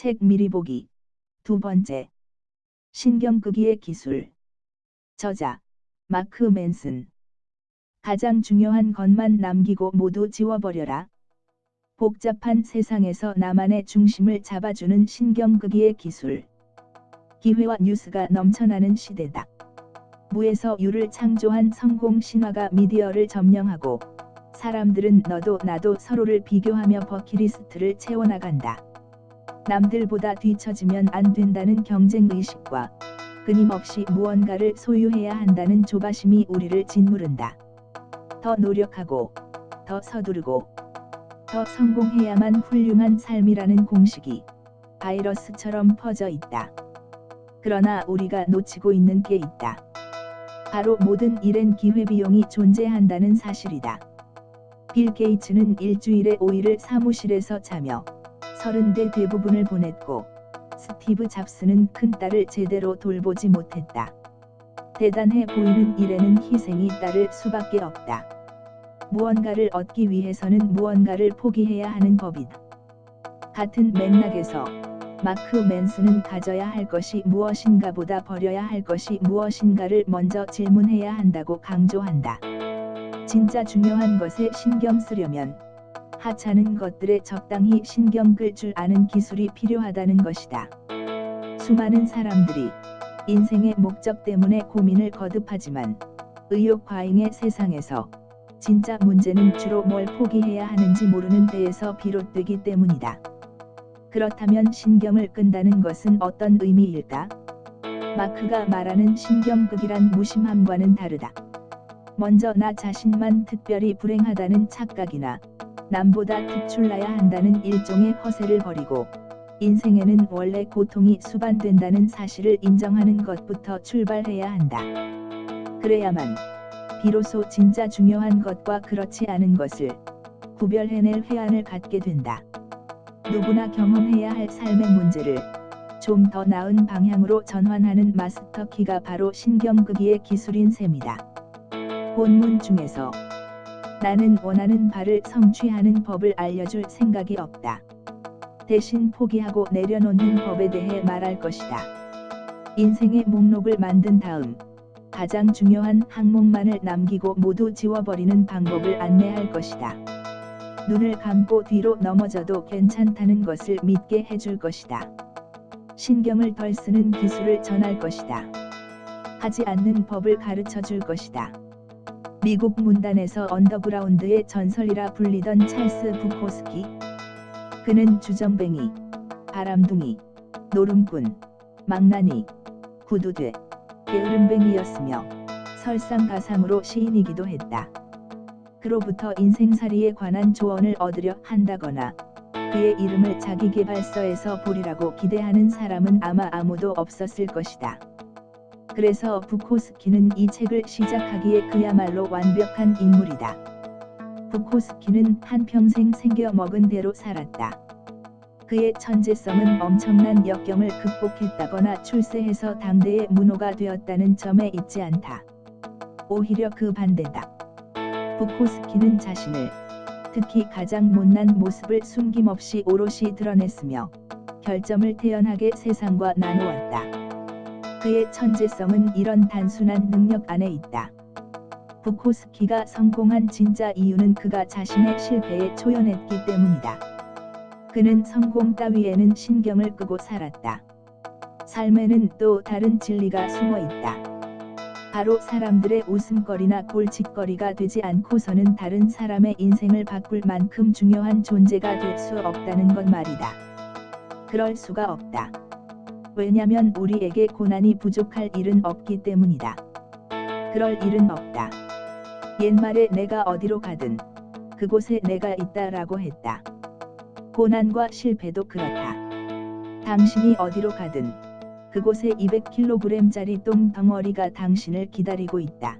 책 미리 보기. 두 번째. 신경끄기의 기술. 저자. 마크 맨슨. 가장 중요한 것만 남기고 모두 지워버려라. 복잡한 세상에서 나만의 중심을 잡아주는 신경끄기의 기술. 기회와 뉴스가 넘쳐나는 시대다. 무에서 유를 창조한 성공 신화가 미디어를 점령하고 사람들은 너도 나도 서로를 비교하며 버킷리스트를 채워나간다. 남들보다 뒤처지면 안 된다는 경쟁의식과 끊임없이 무언가를 소유해야 한다는 조바심이 우리를 짓무른다. 더 노력하고, 더 서두르고, 더 성공해야만 훌륭한 삶이라는 공식이 바이러스처럼 퍼져 있다. 그러나 우리가 놓치고 있는 게 있다. 바로 모든 일엔 기회비용이 존재한다는 사실이다. 빌 게이츠는 일주일에 5일을 사무실에서 자며 30대 대부분을 보냈고 스티브 잡스는 큰딸을 제대로 돌보지 못했다. 대단해 보이는 일에는 희생이 따를 수밖에 없다. 무언가를 얻기 위해서는 무언가를 포기해야 하는 법이다. 같은 맥락에서 마크 맨스는 가져야 할 것이 무엇인가 보다 버려야 할 것이 무엇인가를 먼저 질문해야 한다고 강조한다. 진짜 중요한 것에 신경 쓰려면 하찮은 것들에 적당히 신경 끌 줄 아는 기술이 필요하다는 것이다. 수많은 사람들이 인생의 목적 때문에 고민을 거듭하지만 의욕 과잉의 세상에서 진짜 문제는 주로 뭘 포기해야 하는지 모르는 데에서 비롯되기 때문이다. 그렇다면 신경을 끈다는 것은 어떤 의미일까? 마크가 말하는 신경극이란 무심함과는 다르다. 먼저 나 자신만 특별히 불행하다는 착각이나 남보다 특출나야 한다는 일종의 허세를 버리고 인생에는 원래 고통이 수반된다는 사실을 인정하는 것부터 출발해야 한다. 그래야만 비로소 진짜 중요한 것과 그렇지 않은 것을 구별해낼 회한을 갖게 된다. 누구나 경험해야 할 삶의 문제를 좀 더 나은 방향으로 전환하는 마스터 키가 바로 신경끄기의 기술인 셈이다. 본문 중에서 나는 원하는 바를 성취하는 법을 알려줄 생각이 없다. 대신 포기하고 내려놓는 법에 대해 말할 것이다. 인생의 목록을 만든 다음 가장 중요한 항목만을 남기고 모두 지워버리는 방법을 안내할 것이다. 눈을 감고 뒤로 넘어져도 괜찮다는 것을 믿게 해줄 것이다. 신경을 덜 쓰는 기술을 전할 것이다. 하지 않는 법을 가르쳐 줄 것이다. 미국 문단에서 언더그라운드의 전설이라 불리던 찰스 부코스키. 그는 주정뱅이, 바람둥이, 노름꾼, 망나니, 구두쇠, 게으름뱅이였으며 설상가상으로 시인이기도 했다. 그로부터 인생살이에 관한 조언을 얻으려 한다거나 그의 이름을 자기개발서에서 보리라고 기대하는 사람은 아마 아무도 없었을 것이다. 그래서 부코스키는 이 책을 시작하기에 그야말로 완벽한 인물이다. 부코스키는 한평생 생겨 먹은 대로 살았다. 그의 천재성은 엄청난 역경을 극복했다거나 출세해서 당대의 문호가 되었다는 점에 있지 않다. 오히려 그 반대다. 부코스키는 자신을 특히 가장 못난 모습을 숨김없이 오롯이 드러냈으며 결점을 태연하게 세상과 나누었다. 그의 천재성은 이런 단순한 능력 안에 있다. 부코스키가 성공한 진짜 이유는 그가 자신의 실패에 초연했기 때문이다. 그는 성공 따위에는 신경을 끄고 살았다. 삶에는 또 다른 진리가 숨어 있다. 바로 사람들의 웃음거리나 골칫거리가 되지 않고서는 다른 사람의 인생을 바꿀 만큼 중요한 존재가 될 수 없다는 것 말이다. 그럴 수가 없다. 왜냐면 우리에게 고난이 부족할 일은 없기 때문이다. 그럴 일은 없다. 옛말에 내가 어디로 가든 그곳에 내가 있다라고 했다. 고난과 실패도 그렇다. 당신이 어디로 가든 그곳에 200kg짜리 똥 덩어리가 당신을 기다리고 있다.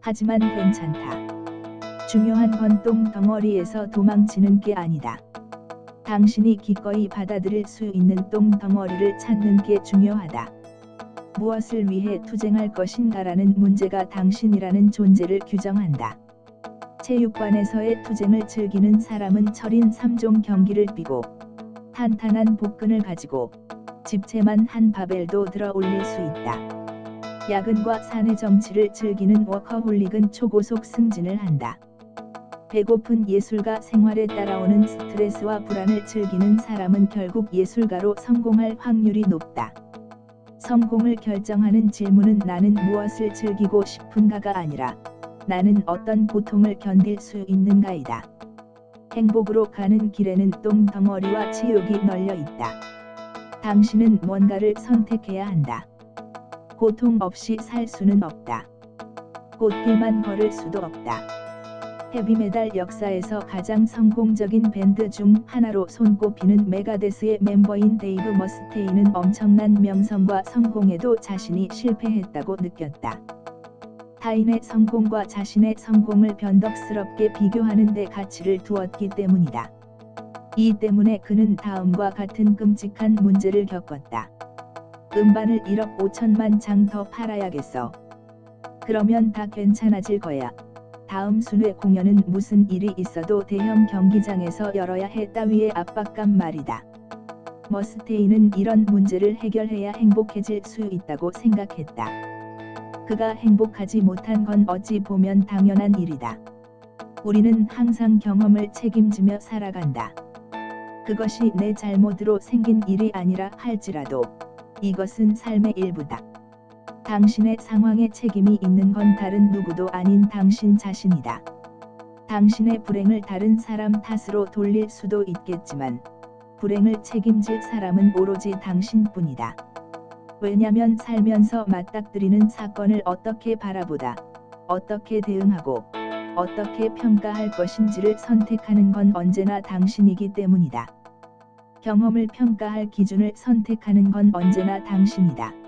하지만 괜찮다. 중요한 건 똥 덩어리에서 도망치는 게 아니다. 당신이 기꺼이 받아들일 수 있는 똥 덩어리를 찾는 게 중요하다. 무엇을 위해 투쟁할 것인가라는 문제가 당신이라는 존재를 규정한다. 체육관에서의 투쟁을 즐기는 사람은 철인 3종 경기를 뛰고 탄탄한 복근을 가지고 집채만 한 바벨도 들어 올릴 수 있다. 야근과 사내 정치를 즐기는 워커홀릭은 초고속 승진을 한다. 배고픈 예술가 생활에 따라오는 스트레스와 불안을 즐기는 사람은 결국 예술가로 성공할 확률이 높다. 성공을 결정하는 질문은 나는 무엇을 즐기고 싶은가가 아니라 나는 어떤 고통을 견딜 수 있는가이다. 행복으로 가는 길에는 똥덩어리와 지옥이 널려 있다. 당신은 뭔가를 선택해야 한다. 고통 없이 살 수는 없다. 꽃길만 걸을 수도 없다. 헤비메탈 역사에서 가장 성공적인 밴드 중 하나로 손꼽히는 메가데스의 멤버인 데이브 머스테인은 엄청난 명성과 성공에도 자신이 실패했다고 느꼈다. 타인의 성공과 자신의 성공을 변덕스럽게 비교하는 데 가치를 두었기 때문이다. 이 때문에 그는 다음과 같은 끔찍한 문제를 겪었다. 음반을 1억 5천만 장 더 팔아야겠어. 그러면 다 괜찮아질 거야. 다음 순회 공연은 무슨 일이 있어도 대형 경기장에서 열어야 해 따위의 압박감 말이다. 머스테이는 이런 문제를 해결해야 행복해질 수 있다고 생각했다. 그가 행복하지 못한 건 어찌 보면 당연한 일이다. 우리는 항상 경험을 책임지며 살아간다. 그것이 내 잘못으로 생긴 일이 아니라 할지라도 이것은 삶의 일부다. 당신의 상황에 책임이 있는 건 다른 누구도 아닌 당신 자신이다. 당신의 불행을 다른 사람 탓으로 돌릴 수도 있겠지만, 불행을 책임질 사람은 오로지 당신뿐이다. 왜냐면 살면서 맞닥뜨리는 사건을 어떻게 바라보다, 어떻게 대응하고, 어떻게 평가할 것인지를 선택하는 건 언제나 당신이기 때문이다. 경험을 평가할 기준을 선택하는 건 언제나 당신이다.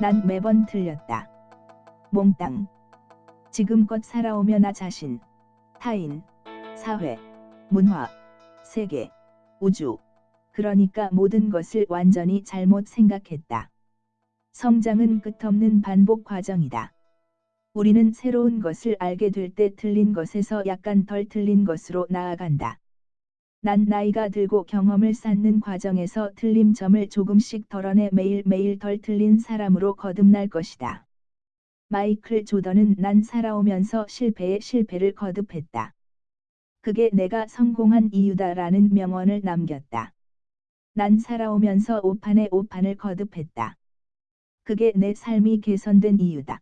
난 매번 틀렸다. 몽땅. 지금껏 살아오며 나 자신, 타인, 사회, 문화, 세계, 우주, 그러니까 모든 것을 완전히 잘못 생각했다. 성장은 끝없는 반복 과정이다. 우리는 새로운 것을 알게 될 때 틀린 것에서 약간 덜 틀린 것으로 나아간다. 난 나이가 들고 경험을 쌓는 과정에서 틀린 점을 조금씩 덜어내 매일매일 덜 틀린 사람으로 거듭날 것이다. 마이클 조던은 난 살아오면서 실패에 실패를 거듭했다. 그게 내가 성공한 이유다라는 명언을 남겼다. 난 살아오면서 오판에 오판을 거듭했다. 그게 내 삶이 개선된 이유다.